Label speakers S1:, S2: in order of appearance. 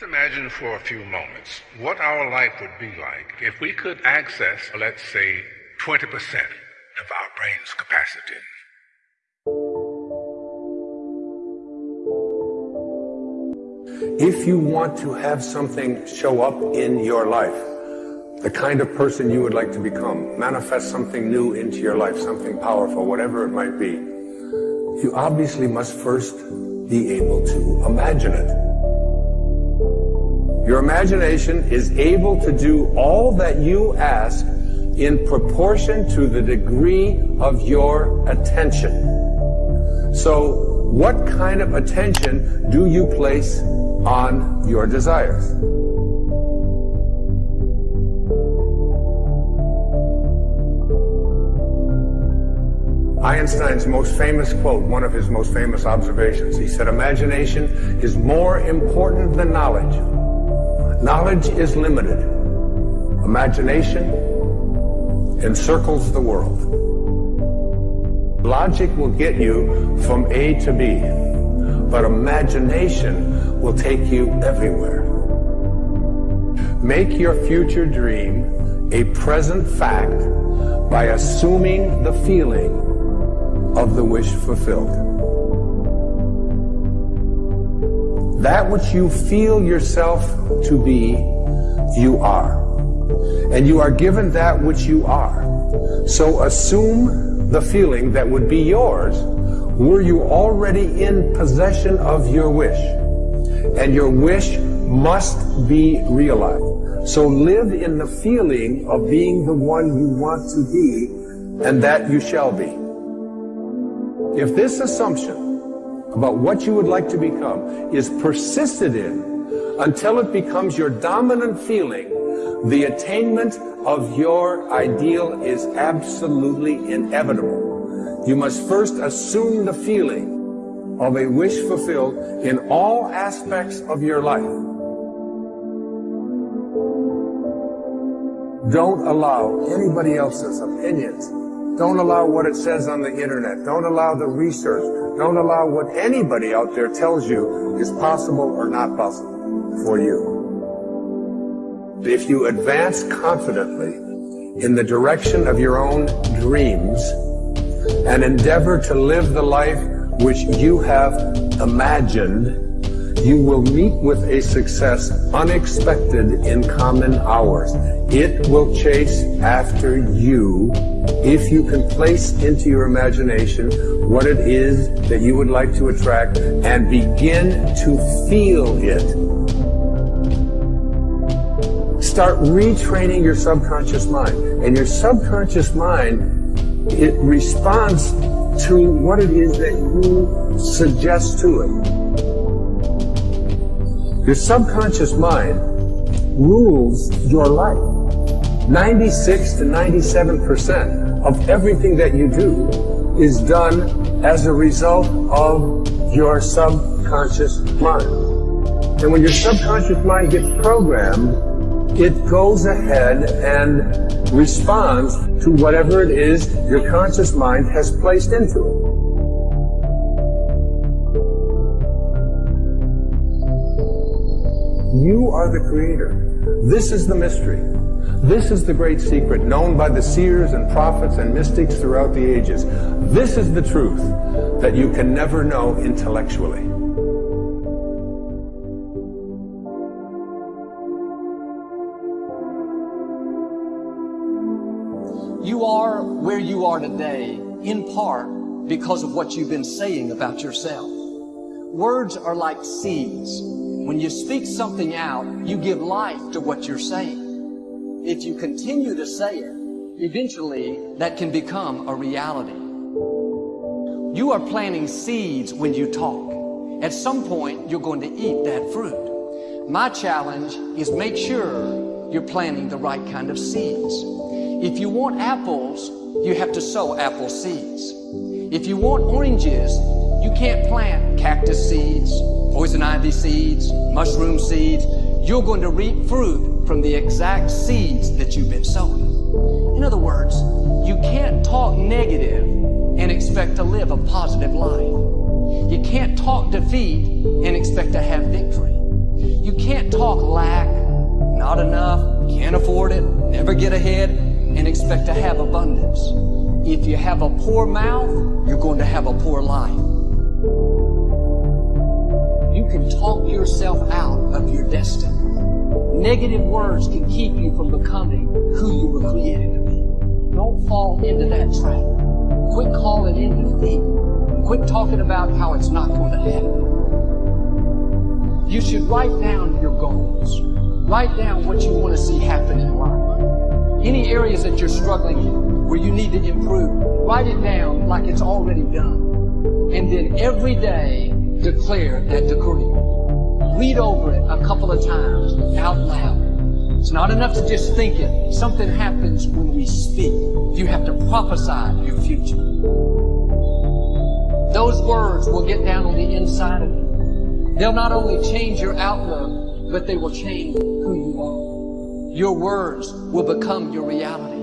S1: Let's imagine for a few moments what our life would be like if we could access, let's say, 20% of our brain's capacity.
S2: If you want to have something show up in your life, the kind of person you would like to become, manifest something new into your life, something powerful, whatever it might be, you obviously must first be able to imagine it. Your imagination is able to do all that you ask in proportion to the degree of your attention. So, what kind of attention do you place on your desires? Einstein's most famous quote, one of his most famous observations, he said, imagination is more important than knowledge. Knowledge is limited. Imagination encircles the world. Logic will get you from A to B, but imagination will take you everywhere. Make your future dream a present fact by assuming the feeling of the wish fulfilled. That which you feel yourself to be, you are. And you are given that which you are. So assume the feeling that would be yours were you already in possession of your wish. And your wish must be realized. So live in the feeling of being the one you want to be and that you shall be. If this assumption about what you would like to become is persisted in until it becomes your dominant feeling, the attainment of your ideal is absolutely inevitable. You must first assume the feeling of a wish fulfilled in all aspects of your life. Don't allow anybody else's opinions don't allow what it says on the internet. Don't allow the research. Don't allow what anybody out there tells you is possible or not possible for you. If you advance confidently in the direction of your own dreams and endeavor to live the life which you have imagined, you will meet with a success unexpected in common hours. It will chase after you if you can place into your imagination what it is that you would like to attract and begin to feel it. Start retraining your subconscious mind. And your subconscious mind, it responds to what it is that you suggest to it. Your subconscious mind rules your life. 96 to 97% of everything that you do is done as a result of your subconscious mind. And when your subconscious mind gets programmed, it goes ahead and responds to whatever it is your conscious mind has placed into it. You are the creator. This is the mystery. This is the great secret known by the seers and prophets and mystics throughout the ages. This is the truth that you can never know intellectually.
S3: You are where you are today in part because of what you've been saying about yourself. Words are like seeds. When you speak something out, you give life to what you're saying. If you continue to say it, eventually that can become a reality. You are planting seeds when you talk. At some point, you're going to eat that fruit. My challenge is make sure you're planting the right kind of seeds. If you want apples, you have to sow apple seeds. If you want oranges, you can't plant cactus seeds, poison ivy seeds, mushroom seeds. You're going to reap fruit from the exact seeds that you've been sowing. In other words, you can't talk negative and expect to live a positive life. You can't talk defeat and expect to have victory. You can't talk lack, not enough, can't afford it, never get ahead, and expect to have abundance. If you have a poor mouth, you're going to have a poor life. You can talk yourself out of your destiny. Negative words can keep you from becoming who you were created to be. Don't fall into that trap. Quit calling in defeat. Quit talking about how it's not going to happen. You should write down your goals. Write down what you want to see happen in life. Any areas that you're struggling in, where you need to improve, write it down like it's already done. And then every day, declare that decree. Read over it a couple of times out loud. It's not enough to just think it. Something happens when we speak. You have to prophesy your future. Those words will get down on the inside of you. They'll not only change your outlook, but they will change who you are. Your words will become your reality.